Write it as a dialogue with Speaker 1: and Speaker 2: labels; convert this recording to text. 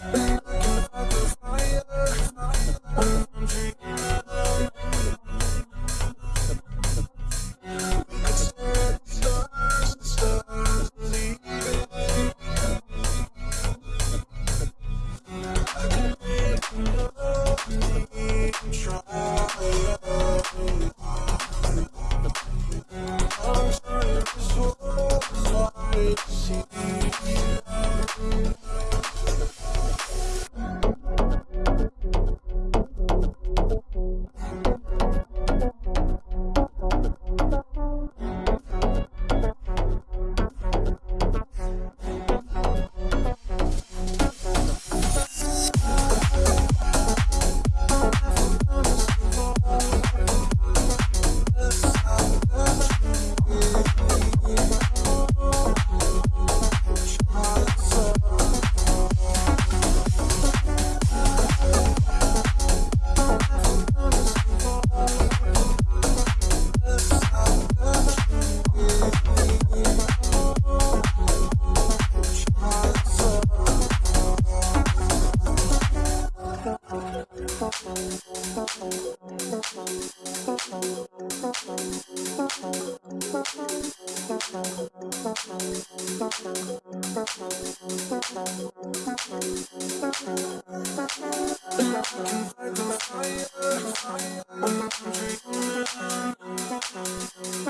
Speaker 1: Bye.